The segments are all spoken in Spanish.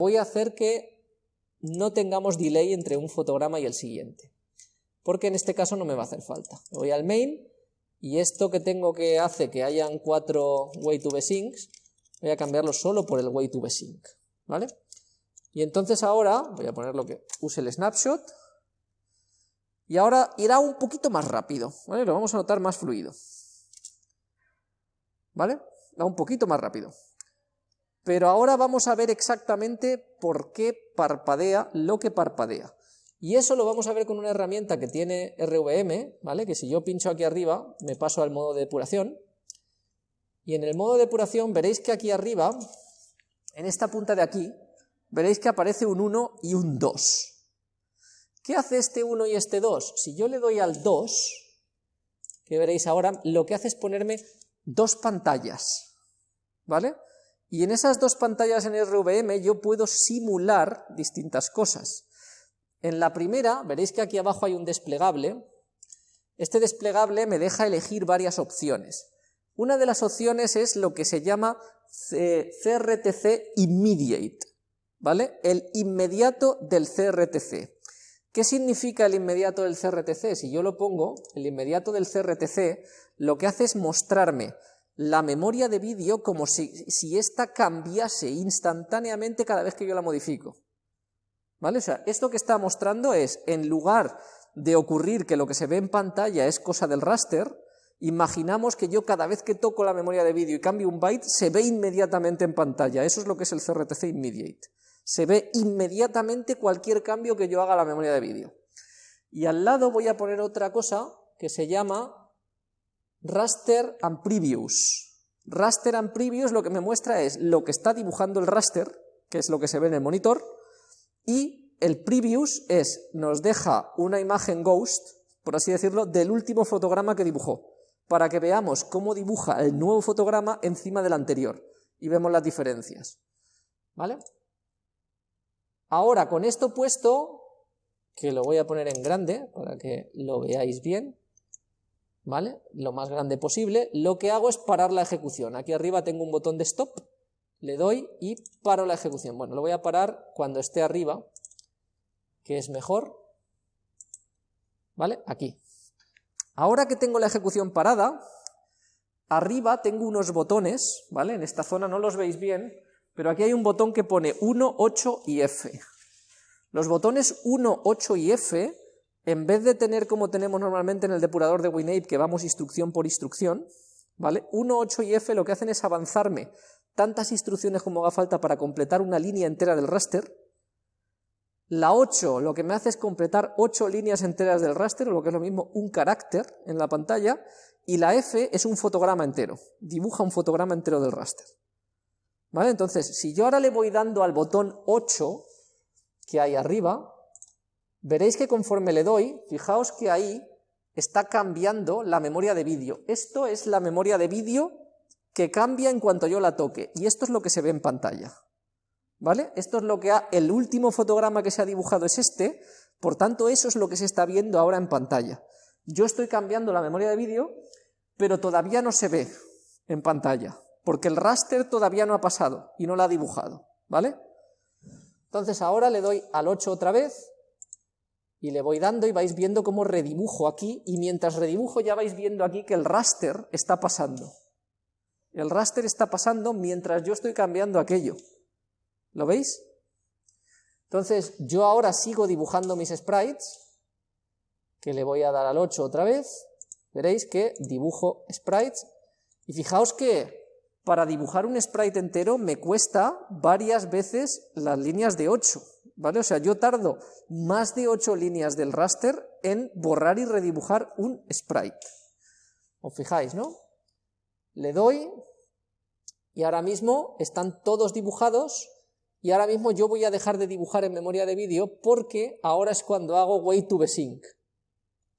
voy a hacer que no tengamos delay entre un fotograma y el siguiente, porque en este caso no me va a hacer falta. Voy al main, y esto que tengo que hace que hayan cuatro way to syncs, voy a cambiarlo solo por el way to sync, ¿vale? Y entonces ahora, voy a poner lo que use el snapshot, y ahora irá un poquito más rápido, ¿vale? Lo vamos a notar más fluido. ¿Vale? Va un poquito más rápido. Pero ahora vamos a ver exactamente por qué parpadea lo que parpadea. Y eso lo vamos a ver con una herramienta que tiene RVM, ¿vale? Que si yo pincho aquí arriba, me paso al modo de depuración. Y en el modo de depuración veréis que aquí arriba, en esta punta de aquí, veréis que aparece un 1 y un 2. ¿Qué hace este 1 y este 2? Si yo le doy al 2, que veréis ahora, lo que hace es ponerme dos pantallas, ¿vale? Y en esas dos pantallas en RVM yo puedo simular distintas cosas. En la primera, veréis que aquí abajo hay un desplegable. Este desplegable me deja elegir varias opciones. Una de las opciones es lo que se llama CRTC Immediate, ¿vale? El inmediato del CRTC. ¿Qué significa el inmediato del CRTC? Si yo lo pongo, el inmediato del CRTC, lo que hace es mostrarme la memoria de vídeo como si, si ésta cambiase instantáneamente cada vez que yo la modifico. ¿Vale? O sea, esto que está mostrando es, en lugar de ocurrir que lo que se ve en pantalla es cosa del raster, imaginamos que yo cada vez que toco la memoria de vídeo y cambio un byte, se ve inmediatamente en pantalla. Eso es lo que es el CRTC Immediate se ve inmediatamente cualquier cambio que yo haga a la memoria de vídeo. Y al lado voy a poner otra cosa que se llama raster and previews. Raster and previews lo que me muestra es lo que está dibujando el raster, que es lo que se ve en el monitor, y el previews es, nos deja una imagen ghost, por así decirlo, del último fotograma que dibujó, para que veamos cómo dibuja el nuevo fotograma encima del anterior, y vemos las diferencias. ¿Vale? Ahora, con esto puesto, que lo voy a poner en grande para que lo veáis bien, ¿vale? Lo más grande posible, lo que hago es parar la ejecución. Aquí arriba tengo un botón de stop, le doy y paro la ejecución. Bueno, lo voy a parar cuando esté arriba, que es mejor, ¿vale? Aquí. Ahora que tengo la ejecución parada, arriba tengo unos botones, ¿vale? En esta zona no los veis bien, pero aquí hay un botón que pone 1, 8 y F. Los botones 1, 8 y F, en vez de tener como tenemos normalmente en el depurador de WinApe, que vamos instrucción por instrucción, ¿vale? 1, 8 y F lo que hacen es avanzarme tantas instrucciones como haga falta para completar una línea entera del raster. La 8 lo que me hace es completar 8 líneas enteras del raster, lo que es lo mismo, un carácter en la pantalla, y la F es un fotograma entero, dibuja un fotograma entero del raster. ¿Vale? Entonces, si yo ahora le voy dando al botón 8 que hay arriba, veréis que conforme le doy, fijaos que ahí está cambiando la memoria de vídeo. Esto es la memoria de vídeo que cambia en cuanto yo la toque, y esto es lo que se ve en pantalla. ¿Vale? Esto es lo que ha, el último fotograma que se ha dibujado es este, por tanto eso es lo que se está viendo ahora en pantalla. Yo estoy cambiando la memoria de vídeo, pero todavía no se ve en pantalla porque el raster todavía no ha pasado y no lo ha dibujado, ¿vale? Entonces ahora le doy al 8 otra vez y le voy dando y vais viendo cómo redibujo aquí y mientras redibujo ya vais viendo aquí que el raster está pasando. El raster está pasando mientras yo estoy cambiando aquello. ¿Lo veis? Entonces yo ahora sigo dibujando mis sprites, que le voy a dar al 8 otra vez, veréis que dibujo sprites, y fijaos que para dibujar un sprite entero me cuesta varias veces las líneas de 8, ¿vale? O sea, yo tardo más de 8 líneas del raster en borrar y redibujar un sprite. ¿Os fijáis, no? Le doy y ahora mismo están todos dibujados y ahora mismo yo voy a dejar de dibujar en memoria de vídeo porque ahora es cuando hago way to sync.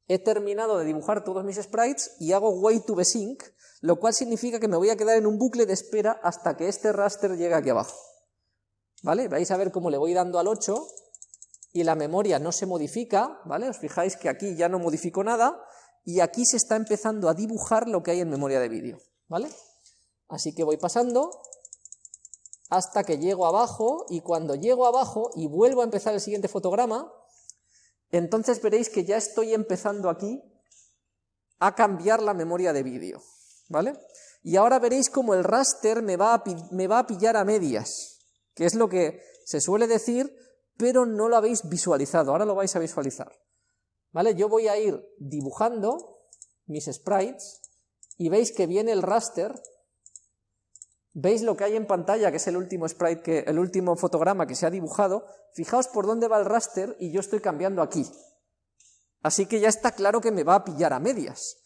He terminado de dibujar todos mis sprites y hago way to sync lo cual significa que me voy a quedar en un bucle de espera hasta que este raster llegue aquí abajo. ¿Vale? Vais a ver cómo le voy dando al 8 y la memoria no se modifica, ¿vale? Os fijáis que aquí ya no modifico nada y aquí se está empezando a dibujar lo que hay en memoria de vídeo, ¿vale? Así que voy pasando hasta que llego abajo, y cuando llego abajo y vuelvo a empezar el siguiente fotograma, entonces veréis que ya estoy empezando aquí a cambiar la memoria de vídeo, ¿vale? Y ahora veréis como el raster me va a pillar a medias, que es lo que se suele decir, pero no lo habéis visualizado, ahora lo vais a visualizar. ¿Vale? Yo voy a ir dibujando mis sprites y veis que viene el raster, veis lo que hay en pantalla, que es el último sprite, que, el último fotograma que se ha dibujado, fijaos por dónde va el raster y yo estoy cambiando aquí. Así que ya está claro que me va a pillar a medias.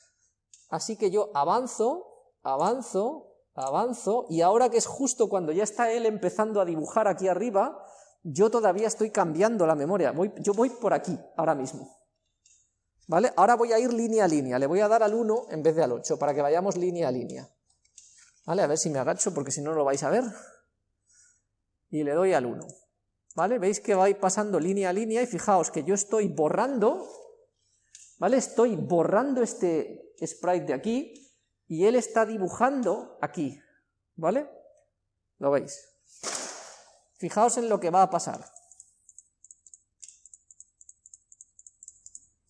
Así que yo avanzo, avanzo, avanzo, y ahora que es justo cuando ya está él empezando a dibujar aquí arriba, yo todavía estoy cambiando la memoria, voy, yo voy por aquí ahora mismo. ¿Vale? Ahora voy a ir línea a línea, le voy a dar al 1 en vez de al 8, para que vayamos línea a línea. ¿Vale? A ver si me agacho, porque si no, lo vais a ver. Y le doy al 1. ¿Vale? Veis que va pasando línea a línea, y fijaos que yo estoy borrando, ¿vale? Estoy borrando este sprite de aquí, y él está dibujando aquí, ¿vale? ¿Lo veis? Fijaos en lo que va a pasar.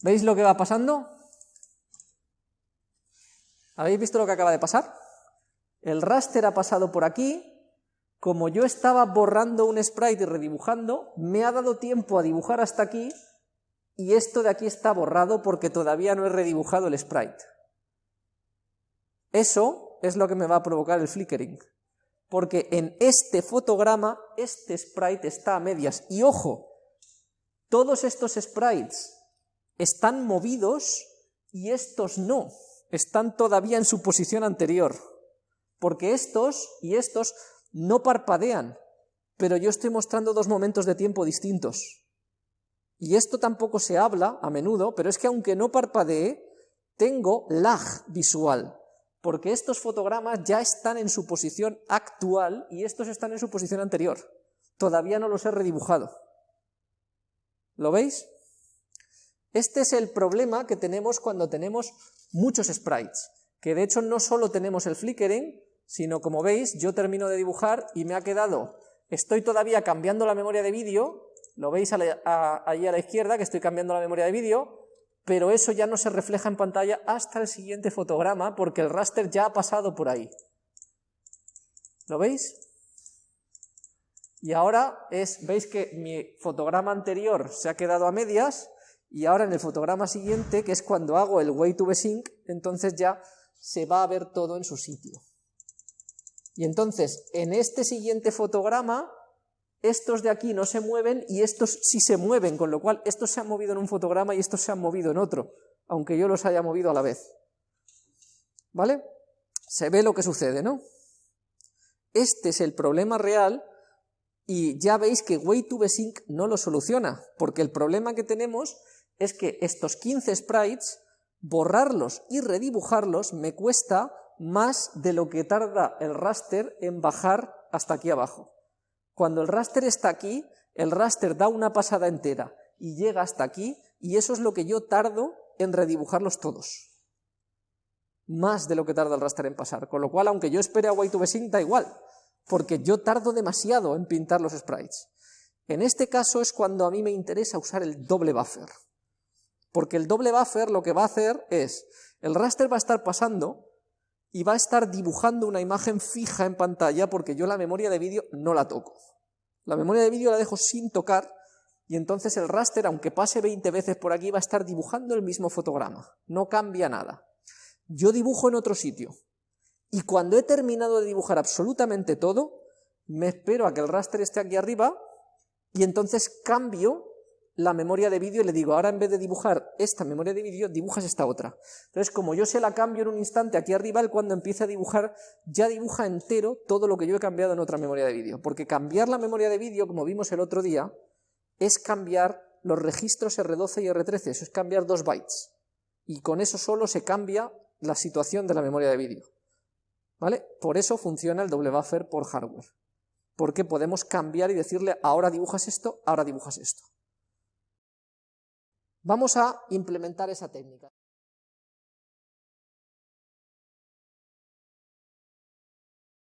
¿Veis lo que va pasando? ¿Habéis visto lo que acaba de pasar? El raster ha pasado por aquí, como yo estaba borrando un sprite y redibujando, me ha dado tiempo a dibujar hasta aquí, y esto de aquí está borrado porque todavía no he redibujado el sprite. Eso es lo que me va a provocar el flickering, porque en este fotograma este sprite está a medias, y ojo, todos estos sprites están movidos y estos no, están todavía en su posición anterior, porque estos y estos no parpadean, pero yo estoy mostrando dos momentos de tiempo distintos. Y esto tampoco se habla a menudo, pero es que aunque no parpadee, tengo lag visual, porque estos fotogramas ya están en su posición actual y estos están en su posición anterior. Todavía no los he redibujado. ¿Lo veis? Este es el problema que tenemos cuando tenemos muchos sprites, que de hecho no solo tenemos el flickering, sino como veis, yo termino de dibujar y me ha quedado, estoy todavía cambiando la memoria de vídeo, lo veis ahí a la izquierda que estoy cambiando la memoria de vídeo, pero eso ya no se refleja en pantalla hasta el siguiente fotograma porque el raster ya ha pasado por ahí. ¿Lo veis? Y ahora es, veis que mi fotograma anterior se ha quedado a medias y ahora en el fotograma siguiente, que es cuando hago el way to sync, entonces ya se va a ver todo en su sitio. Y entonces, en este siguiente fotograma, estos de aquí no se mueven y estos sí se mueven, con lo cual estos se han movido en un fotograma y estos se han movido en otro, aunque yo los haya movido a la vez. ¿Vale? Se ve lo que sucede, ¿no? Este es el problema real y ya veis que Way2Besync no lo soluciona, porque el problema que tenemos es que estos 15 sprites, borrarlos y redibujarlos me cuesta más de lo que tarda el raster en bajar hasta aquí abajo. Cuando el raster está aquí, el raster da una pasada entera y llega hasta aquí, y eso es lo que yo tardo en redibujarlos todos. Más de lo que tarda el raster en pasar, con lo cual, aunque yo espere a Way2Sync, da igual, porque yo tardo demasiado en pintar los sprites. En este caso es cuando a mí me interesa usar el doble buffer, porque el doble buffer lo que va a hacer es, el raster va a estar pasando y va a estar dibujando una imagen fija en pantalla porque yo la memoria de vídeo no la toco. La memoria de vídeo la dejo sin tocar y entonces el raster, aunque pase 20 veces por aquí, va a estar dibujando el mismo fotograma. No cambia nada. Yo dibujo en otro sitio. Y cuando he terminado de dibujar absolutamente todo, me espero a que el raster esté aquí arriba y entonces cambio la memoria de vídeo y le digo, ahora en vez de dibujar esta memoria de vídeo, dibujas esta otra. Entonces, como yo se la cambio en un instante aquí arriba, él cuando empieza a dibujar, ya dibuja entero todo lo que yo he cambiado en otra memoria de vídeo. Porque cambiar la memoria de vídeo, como vimos el otro día, es cambiar los registros R12 y R13, eso es cambiar dos bytes. Y con eso solo se cambia la situación de la memoria de vídeo. ¿Vale? Por eso funciona el doble buffer por hardware. Porque podemos cambiar y decirle, ahora dibujas esto, ahora dibujas esto. Vamos a implementar esa técnica.